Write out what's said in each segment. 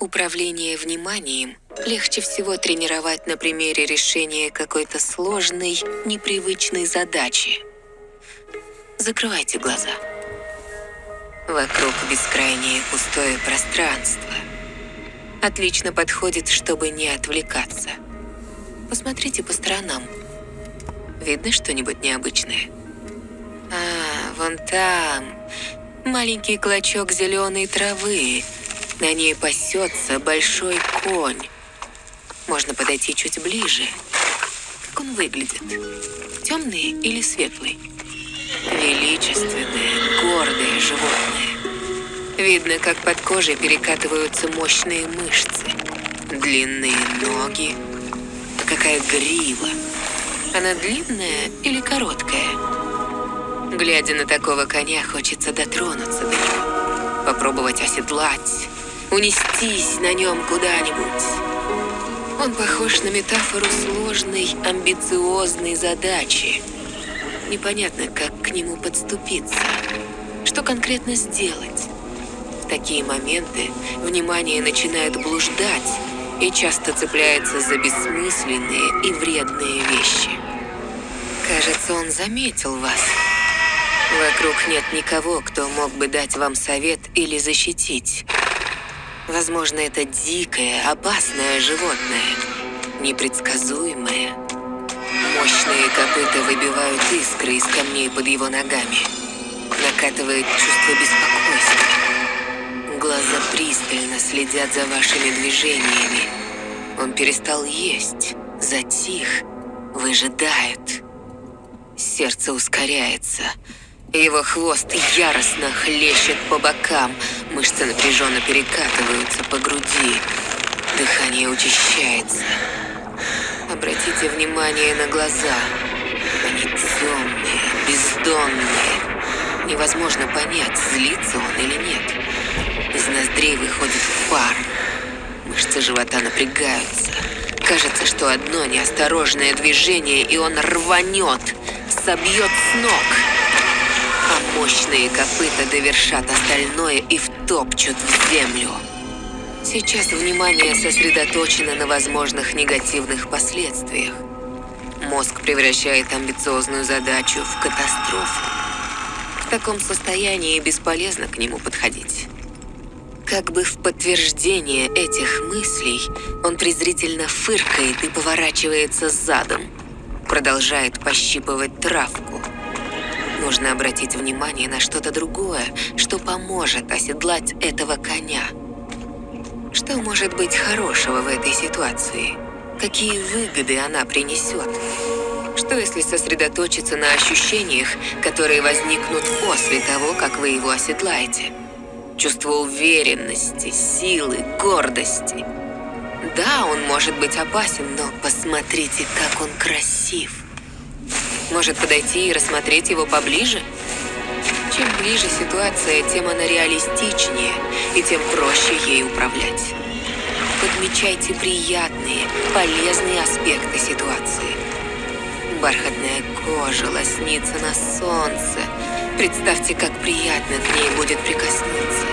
Управление вниманием легче всего тренировать на примере решения какой-то сложной, непривычной задачи. Закрывайте глаза. Вокруг бескрайнее пустое пространство. Отлично подходит, чтобы не отвлекаться. Посмотрите по сторонам. Видно что-нибудь необычное? А, вон там. Маленький клочок зеленой травы. На ней пасется большой конь. Можно подойти чуть ближе. Как он выглядит? Темный или светлый? Величественное, гордое животное. Видно, как под кожей перекатываются мощные мышцы. Длинные ноги. Какая грива. Она длинная или короткая? Глядя на такого коня, хочется дотронуться до него. Попробовать оседлать, унестись на нем куда-нибудь. Он похож на метафору сложной, амбициозной задачи. Непонятно, как к нему подступиться. Что конкретно сделать? В такие моменты внимание начинает блуждать и часто цепляется за бессмысленные и вредные вещи. Кажется, он заметил вас. Вокруг нет никого, кто мог бы дать вам совет или защитить. Возможно, это дикое, опасное животное, непредсказуемое. Мощные копыта выбивают искры из камней под его ногами. Накатывает чувство беспокойства. Глаза пристально следят за вашими движениями. Он перестал есть, затих, выжидает. Сердце ускоряется. Его хвост яростно хлещет по бокам, мышцы напряженно перекатываются по груди, дыхание учащается. Обратите внимание на глаза. Они темные, бездонные. Невозможно понять, злится он или нет. Из ноздрей выходит пар. Мышцы живота напрягаются. Кажется, что одно неосторожное движение, и он рванет, собьет с ног мощные копыта довершат остальное и втопчут в землю. Сейчас внимание сосредоточено на возможных негативных последствиях. Мозг превращает амбициозную задачу в катастрофу. В таком состоянии бесполезно к нему подходить. Как бы в подтверждение этих мыслей, он презрительно фыркает и поворачивается задом. Продолжает пощипывать травку. Нужно обратить внимание на что-то другое, что поможет оседлать этого коня. Что может быть хорошего в этой ситуации? Какие выгоды она принесет? Что если сосредоточиться на ощущениях, которые возникнут после того, как вы его оседлаете? Чувство уверенности, силы, гордости. Да, он может быть опасен, но посмотрите, как он красив. Может подойти и рассмотреть его поближе? Чем ближе ситуация, тем она реалистичнее, и тем проще ей управлять. Подмечайте приятные, полезные аспекты ситуации. Бархатная кожа лоснится на солнце. Представьте, как приятно к ней будет прикоснуться.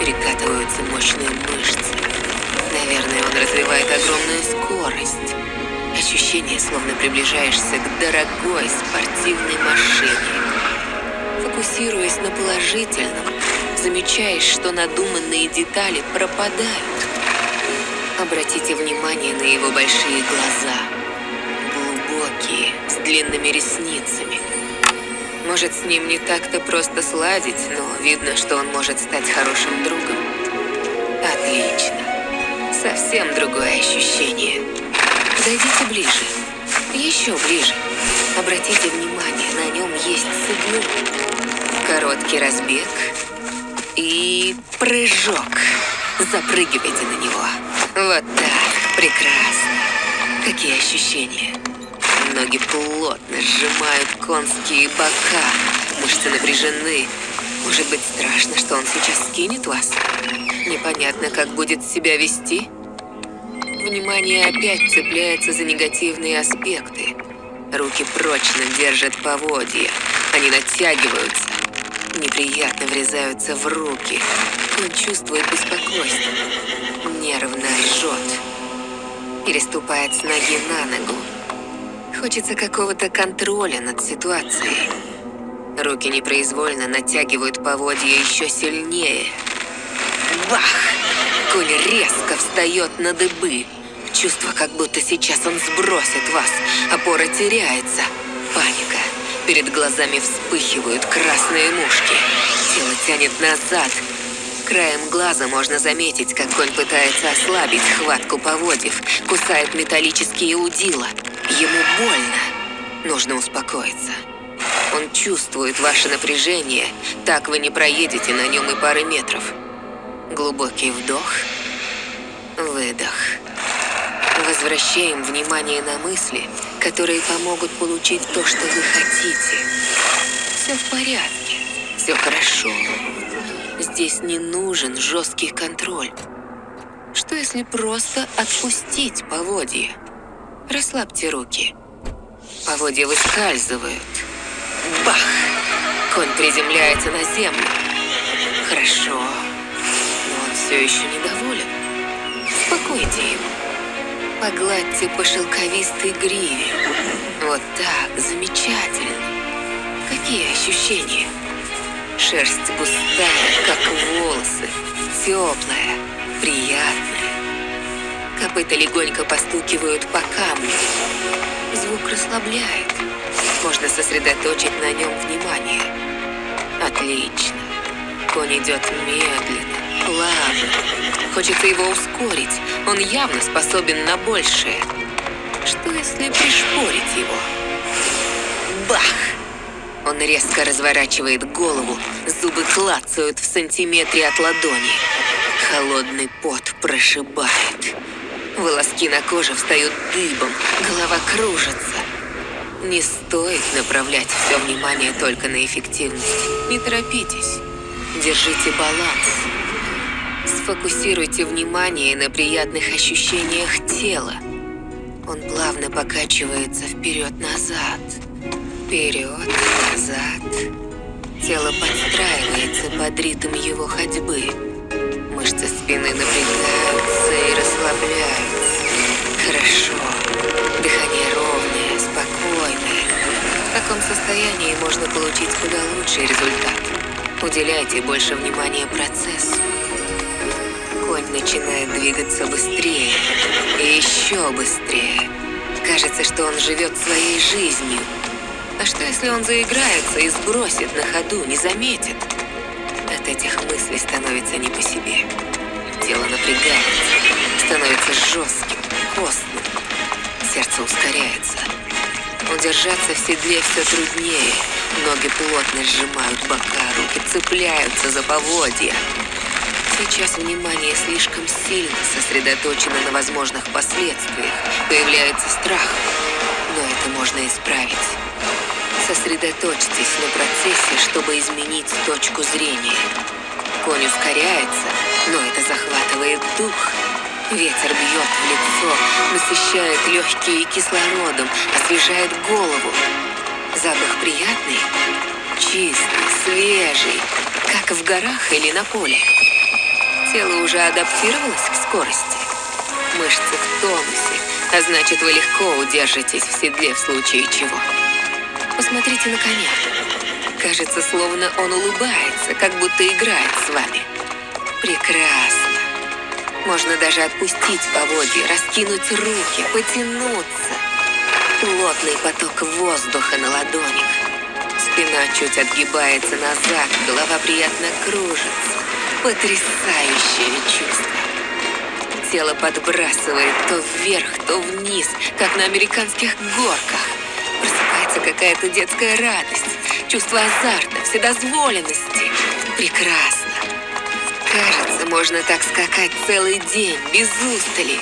Перекатываются мощные мышцы. Наверное, он развивает огромную скорость. Ощущение, словно приближаешься к дорогой спортивной машине. Фокусируясь на положительном, замечаешь, что надуманные детали пропадают. Обратите внимание на его большие глаза. Глубокие, с длинными ресницами. Может, с ним не так-то просто сладить, но видно, что он может стать хорошим другом. Отлично. Совсем другое ощущение. Подойдите ближе. Еще ближе. Обратите внимание, на нем есть седло. Короткий разбег и прыжок. Запрыгивайте на него. Вот так. Прекрасно. Какие ощущения? Ноги плотно сжимают конские бока. Мышцы напряжены. Может быть страшно, что он сейчас скинет вас? Непонятно, как будет себя вести? Внимание опять цепляется за негативные аспекты. Руки прочно держат поводья. Они натягиваются. Неприятно врезаются в руки. Он чувствует беспокойство. Нервно ржет. Переступает с ноги на ногу. Хочется какого-то контроля над ситуацией. Руки непроизвольно натягивают поводья еще сильнее. Бах! Конь резко встает на дыбы. Чувство, как будто сейчас он сбросит вас. Опора теряется. Паника. Перед глазами вспыхивают красные мушки. Тело тянет назад. Краем глаза можно заметить, как конь пытается ослабить хватку поводьев, кусает металлические удила. Ему больно. Нужно успокоиться. Он чувствует ваше напряжение, так вы не проедете на нем и пары метров. Глубокий вдох, выдох. Возвращаем внимание на мысли, которые помогут получить то, что вы хотите. Все в порядке, все хорошо. Здесь не нужен жесткий контроль. Что если просто отпустить поводья? Расслабьте руки. Поводья выскальзывают. Бах! Конь приземляется на землю. Хорошо. Все еще недоволен. Успокойте его. Погладьте по шелковистой гриве. Вот так, замечательно. Какие ощущения? Шерсть густая, как волосы, теплая, приятная. Копыта легонько постукивают по камню. Звук расслабляет. Можно сосредоточить на нем внимание. Отлично. Конь идет медленно, плавно. Хочется его ускорить. Он явно способен на большее. Что если пришпорить его? Бах! Он резко разворачивает голову, зубы клацают в сантиметре от ладони. Холодный пот прошибает. Волоски на коже встают дыбом, голова кружится. Не стоит направлять все внимание только на эффективность. Не торопитесь. Держите баланс. Сфокусируйте внимание на приятных ощущениях тела. Он плавно покачивается вперед-назад. Вперед-назад. Тело подстраивается под ритм его ходьбы. Мышцы спины напрягаются и расслабляются. Хорошо. Дыхание ровное, спокойное. В таком состоянии можно получить куда лучший результат. Уделяйте больше внимания процессу. Начинает двигаться быстрее и еще быстрее. Кажется, что он живет своей жизнью. А что, если он заиграется и сбросит на ходу, не заметит? От этих мыслей становится не по себе. Тело напрягается, становится жестким, костным. Сердце ускоряется. Удержаться в седле все труднее. Ноги плотно сжимают бока, руки цепляются за поводья. Сейчас внимание слишком сильно сосредоточено на возможных последствиях. Появляется страх, но это можно исправить. Сосредоточьтесь на процессе, чтобы изменить точку зрения. Конь ускоряется, но это захватывает дух. Ветер бьет в лицо, насыщает легкие кислородом, освежает голову. Запах приятный, чистый, свежий, как в горах или на поле. Тело уже адаптировалось к скорости. Мышцы в тонусе, а значит, вы легко удержитесь в седле в случае чего. Посмотрите на коня. Кажется, словно он улыбается, как будто играет с вами. Прекрасно. Можно даже отпустить поводья, раскинуть руки, потянуться. Плотный поток воздуха на ладонях. Спина чуть отгибается назад, голова приятно кружится. Потрясающее чувство. Тело подбрасывает то вверх, то вниз, как на американских горках. Просыпается какая-то детская радость, чувство азарта, вседозволенности. Прекрасно. Кажется, можно так скакать целый день, без устали.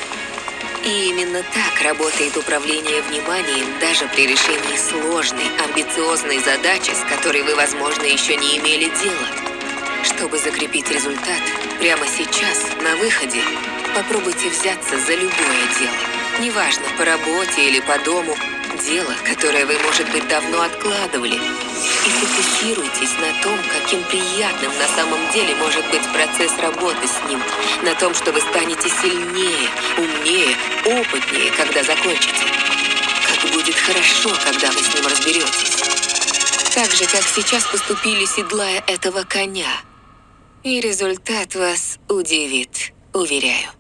И именно так работает управление вниманием даже при решении сложной, амбициозной задачи, с которой вы, возможно, еще не имели дела. Чтобы закрепить результат, прямо сейчас, на выходе, попробуйте взяться за любое дело. Неважно, по работе или по дому, дело, которое вы, может быть, давно откладывали. и фокусируйтесь на том, каким приятным на самом деле может быть процесс работы с ним, на том, что вы станете сильнее, умнее, опытнее, когда закончите. Как будет хорошо, когда вы с ним разберетесь. Так же, как сейчас поступили, седлая этого коня. И результат вас удивит, уверяю.